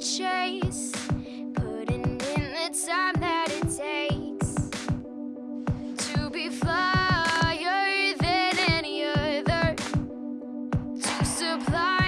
chase Putting in the time that it takes To be flyer than any other To supply